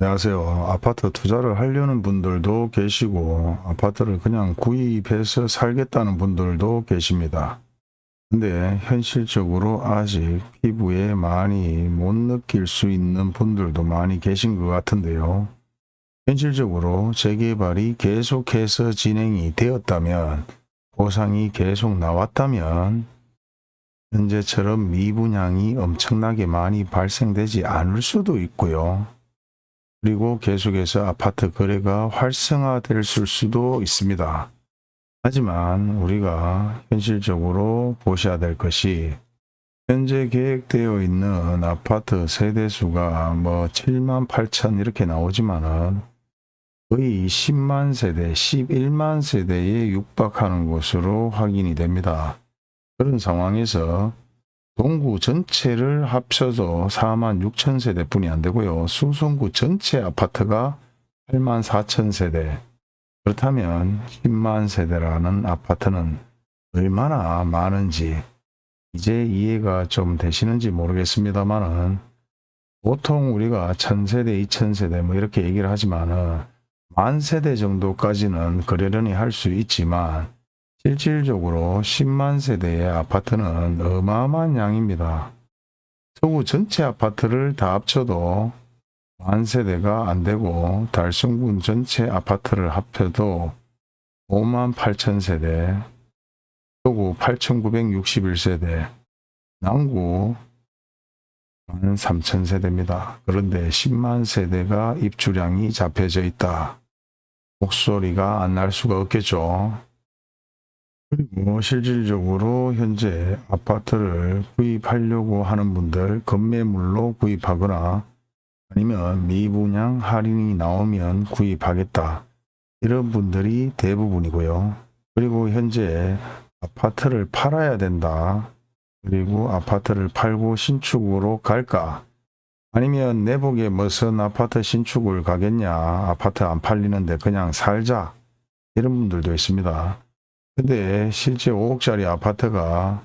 안녕하세요. 아파트 투자를 하려는 분들도 계시고 아파트를 그냥 구입해서 살겠다는 분들도 계십니다. 근데 현실적으로 아직 피부에 많이 못 느낄 수 있는 분들도 많이 계신 것 같은데요. 현실적으로 재개발이 계속해서 진행이 되었다면 보상이 계속 나왔다면 현재처럼 미분양이 엄청나게 많이 발생되지 않을 수도 있고요. 그리고 계속해서 아파트 거래가 활성화될 수도 있습니다. 하지만 우리가 현실적으로 보셔야 될 것이 현재 계획되어 있는 아파트 세대수가 뭐 7만 8천 이렇게 나오지만은 거의 10만 세대, 11만 세대에 육박하는 것으로 확인이 됩니다. 그런 상황에서 동구 전체를 합쳐도 4만 6천 세대뿐이 안 되고요. 수성구 전체 아파트가 8만 4천 세대. 그렇다면 10만 세대라는 아파트는 얼마나 많은지 이제 이해가 좀 되시는지 모르겠습니다만은 보통 우리가 1000세대, 2000세대 뭐 이렇게 얘기를 하지만은 만 세대 정도까지는 그러려니 할 수 있지만 실질적으로 10만 세대의 아파트는 어마어마한 양입니다. 서구 전체 아파트를 다 합쳐도 만 세대가 안 되고 달성군 전체 아파트를 합해도 5만 8천 세대, 서구 8,961세대, 남구 1만 3천 세대입니다. 그런데 10만 세대가 입주량이 잡혀져 있다. 목소리가 안 날 수가 없겠죠. 그리고 실질적으로 현재 아파트를 구입하려고 하는 분들 건매물로 구입하거나 아니면 미분양 할인이 나오면 구입하겠다. 이런 분들이 대부분이고요. 그리고 현재 아파트를 팔아야 된다. 그리고 아파트를 팔고 신축으로 갈까? 아니면 내복에 무슨 아파트 신축을 가겠냐? 아파트 안 팔리는데 그냥 살자. 이런 분들도 있습니다. 근데 실제 5억짜리 아파트가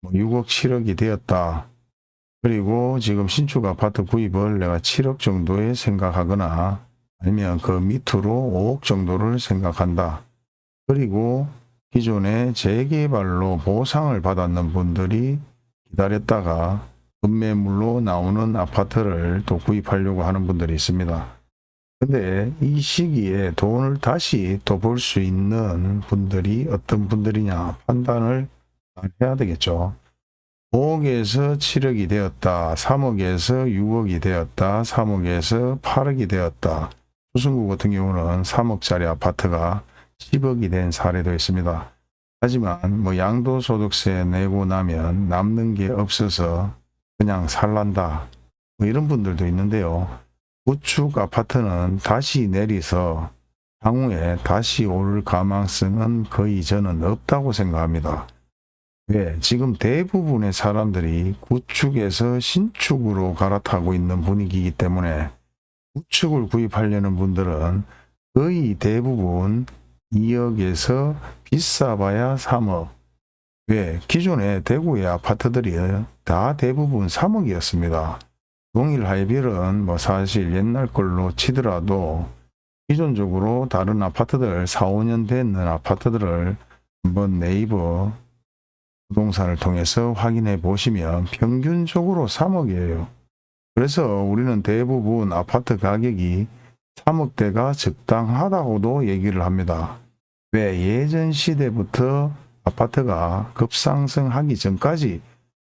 뭐 6억 7억이 되었다. 그리고 지금 신축 아파트 구입을 내가 7억 정도에 생각하거나 아니면 그 밑으로 5억 정도를 생각한다. 그리고 기존에 재개발로 보상을 받았는 분들이 기다렸다가 급매물로 나오는 아파트를 또 구입하려고 하는 분들이 있습니다. 근데 이 시기에 돈을 다시 또벌수 있는 분들이 어떤 분들이냐 판단을 해야 되겠죠. 5억에서 7억이 되었다. 3억에서 6억이 되었다. 3억에서 8억이 되었다. 수승구 같은 경우는 3억짜리 아파트가 10억이 된 사례도 있습니다. 하지만 뭐 양도소득세 내고 나면 남는 게 없어서 그냥 살란다. 뭐 이런 분들도 있는데요. 구축 아파트는 다시 내리서 향후에 다시 오를 가망성은 거의 저는 없다고 생각합니다. 왜? 지금 대부분의 사람들이 구축에서 신축으로 갈아타고 있는 분위기이기 때문에 구축을 구입하려는 분들은 거의 대부분 2억에서 비싸봐야 3억. 왜? 기존에 대구의 아파트들이 다 대부분 3억이었습니다. 동일 하이빌은 뭐 사실 옛날 걸로 치더라도 기존적으로 다른 아파트들 4, 5년 됐는 아파트들을 한번 네이버 부동산을 통해서 확인해 보시면 평균적으로 3억이에요. 그래서 우리는 대부분 아파트 가격이 3억대가 적당하다고도 얘기를 합니다. 왜 예전 시대부터 아파트가 급상승하기 전까지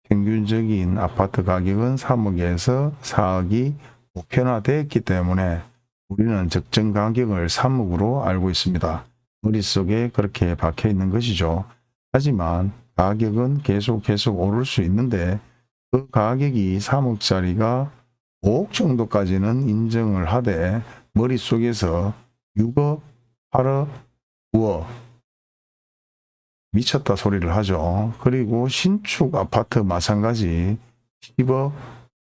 평균적인 아파트 가격은 3억에서 4억이 보편화되었기 때문에 우리는 적정 가격을 3억으로 알고 있습니다. 머릿속에 그렇게 박혀 있는 것이죠. 하지만 가격은 계속 계속 오를 수 있는데 그 가격이 3억짜리가 5억 정도까지는 인정을 하되 머릿속에서 6억, 8억, 9억 미쳤다 소리를 하죠. 그리고 신축 아파트 마찬가지 10억,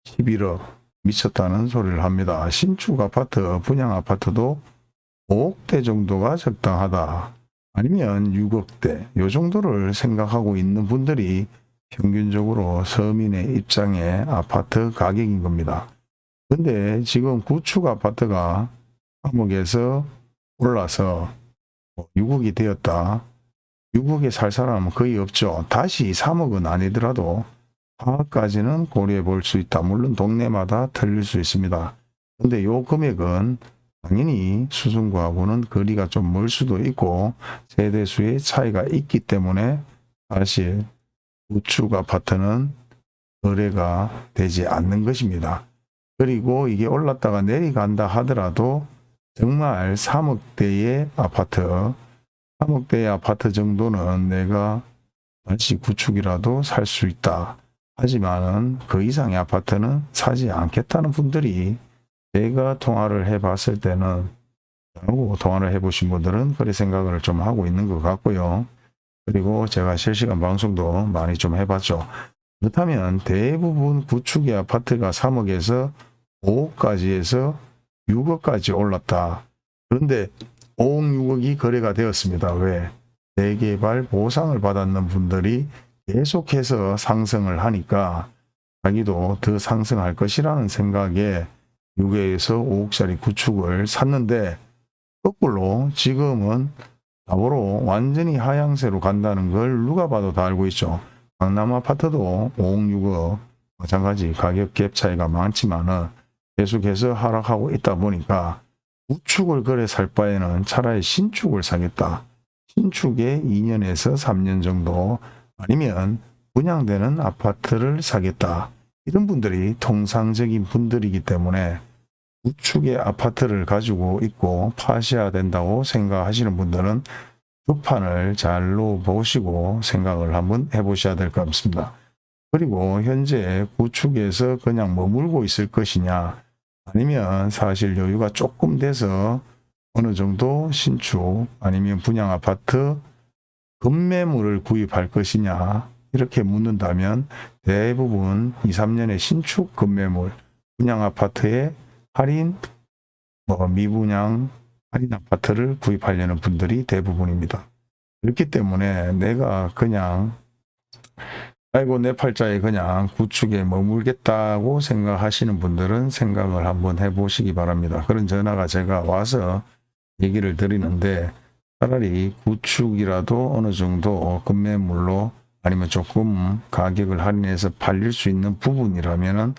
11억 미쳤다는 소리를 합니다. 신축 아파트, 분양 아파트도 5억대 정도가 적당하다. 아니면 6억대 요 정도를 생각하고 있는 분들이 평균적으로 서민의 입장의 아파트 가격인 겁니다. 근데 지금 구축 아파트가 3억에서 올라서 6억이 되었다. 6억에 살 사람은 거의 없죠. 다시 3억은 아니더라도 4억까지는 고려해 볼 수 있다. 물론 동네마다 틀릴 수 있습니다. 근데 요 금액은 당연히 수준과하고는 거리가 좀 멀 수도 있고 세대수의 차이가 있기 때문에 사실 우측 아파트는 거래가 되지 않는 것입니다. 그리고 이게 올랐다가 내려간다 하더라도 정말 3억대의 아파트 3억대의 아파트 정도는 내가 다시 구축이라도 살 수 있다. 하지만 은 그 이상의 아파트는 사지 않겠다는 분들이 제가 통화를 해 봤을 때는 하고 통화를 해 보신 분들은 그런 생각을 좀 하고 있는 것 같고요. 그리고 제가 실시간 방송도 많이 좀 해봤죠. 그렇다면 대부분 구축의 아파트가 3억에서 5억까지 해서 6억까지 올랐다. 그런데 5억, 6억이 거래가 되었습니다. 왜? 재개발 보상을 받았는 분들이 계속해서 상승을 하니까 자기도 더 상승할 것이라는 생각에 6억에서 5억짜리 구축을 샀는데 거꾸로 지금은 답으로 완전히 하향세로 간다는 걸 누가 봐도 다 알고 있죠. 강남 아파트도 5억, 6억 마찬가지 가격 갭 차이가 많지만 은 계속해서 하락하고 있다 보니까 우축을 거래 살 바에는 차라리 신축을 사겠다. 신축에 2년에서 3년 정도 아니면 분양되는 아파트를 사겠다. 이런 분들이 통상적인 분들이기 때문에 우측의 아파트를 가지고 있고 파셔야 된다고 생각하시는 분들은 두 판을 잘로 보시고 생각을 한번 해보셔야 될 것 같습니다. 그리고 현재 구축에서 그냥 머물고 있을 것이냐 아니면 사실 여유가 조금 돼서 어느 정도 신축 아니면 분양 아파트 급매물을 구입할 것이냐 이렇게 묻는다면 대부분 2, 3년의 신축 급매물 분양 아파트에 할인 뭐 미분양 할인 아파트를 구입하려는 분들이 대부분입니다. 그렇기 때문에 내가 그냥 아이고 내 팔자에 그냥 구축에 머물겠다고 생각하시는 분들은 생각을 한번 해보시기 바랍니다. 그런 전화가 제가 와서 얘기를 드리는데 차라리 구축이라도 어느 정도 급매물로 아니면 조금 가격을 할인해서 팔릴 수 있는 부분이라면은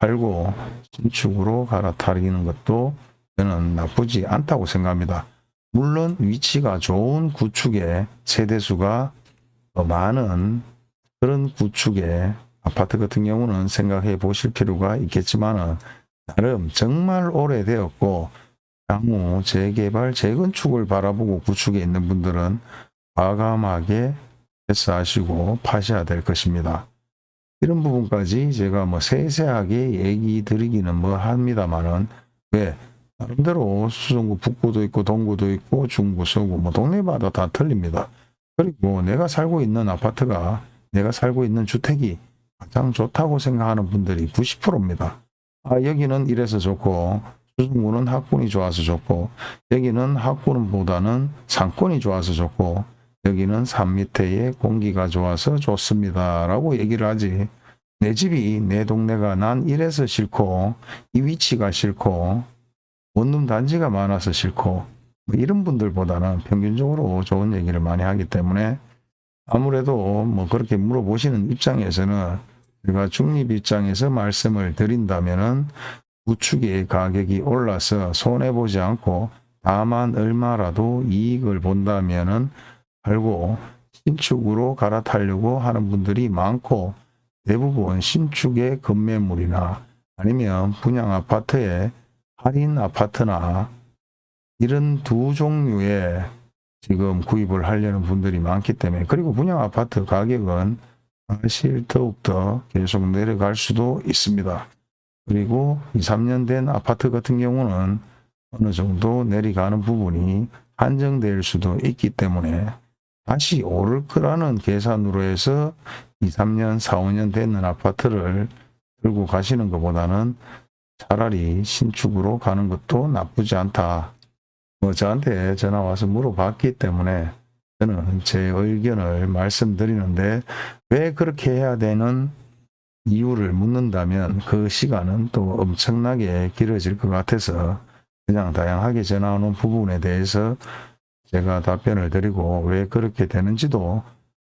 팔고 신축으로 갈아타리는 것도 저는 나쁘지 않다고 생각합니다. 물론 위치가 좋은 구축의 세대수가 더 많은 그런 구축의 아파트 같은 경우는 생각해 보실 필요가 있겠지만 은 나름 정말 오래되었고 향후 재개발 재건축을 바라보고 구축에 있는 분들은 과감하게 패스하시고 파셔야 될 것입니다. 이런 부분까지 제가 뭐 세세하게 얘기 드리기는 뭐 합니다만은 왜 나름대로 수성구 북구도 있고 동구도 있고 중구 서구 뭐 동네마다 다 틀립니다. 그리고 내가 살고 있는 아파트가 내가 살고 있는 주택이 가장 좋다고 생각하는 분들이 90%입니다. 아 여기는 이래서 좋고 수성구는 학군이 좋아서 좋고 여기는 학군보다는 상권이 좋아서 좋고 여기는 산 밑에의 공기가 좋아서 좋습니다. 라고 얘기를 하지. 내 집이 내 동네가 난 이래서 싫고 이 위치가 싫고 원룸 단지가 많아서 싫고 뭐 이런 분들보다는 평균적으로 좋은 얘기를 많이 하기 때문에 아무래도 뭐 그렇게 물어보시는 입장에서는 제가 중립 입장에서 말씀을 드린다면은 우측의 가격이 올라서 손해보지 않고 다만 얼마라도 이익을 본다면은 팔고 신축으로 갈아타려고 하는 분들이 많고 대부분 신축의 급매물이나 아니면 분양 아파트에 할인 아파트나 이런 두 종류의 지금 구입을 하려는 분들이 많기 때문에 그리고 분양 아파트 가격은 사실 더욱더 계속 내려갈 수도 있습니다. 그리고 2, 3년 된 아파트 같은 경우는 어느 정도 내려가는 부분이 한정될 수도 있기 때문에 다시 오를 거라는 계산으로 해서 2, 3년, 4, 5년 되는 아파트를 들고 가시는 것보다는 차라리 신축으로 가는 것도 나쁘지 않다. 뭐 저한테 전화 와서 물어봤기 때문에 저는 제 의견을 말씀드리는데 왜 그렇게 해야 되는 이유를 묻는다면 그 시간은 또 엄청나게 길어질 것 같아서 그냥 다양하게 전화 오는 부분에 대해서 제가 답변을 드리고 왜 그렇게 되는지도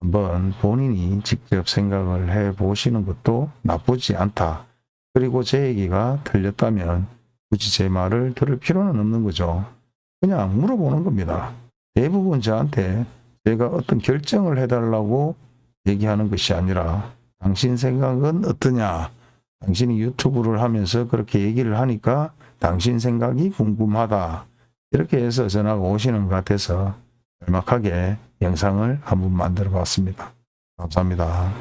한번 본인이 직접 생각을 해 보시는 것도 나쁘지 않다. 그리고 제 얘기가 틀렸다면 굳이 제 말을 들을 필요는 없는 거죠. 그냥 물어보는 겁니다. 대부분 저한테 제가 어떤 결정을 해달라고 얘기하는 것이 아니라 당신 생각은 어떠냐? 당신이 유튜브를 하면서 그렇게 얘기를 하니까 당신 생각이 궁금하다. 이렇게 해서 전화가 오시는 것 같아서 짤막하게 영상을 한번 만들어 봤습니다. 감사합니다.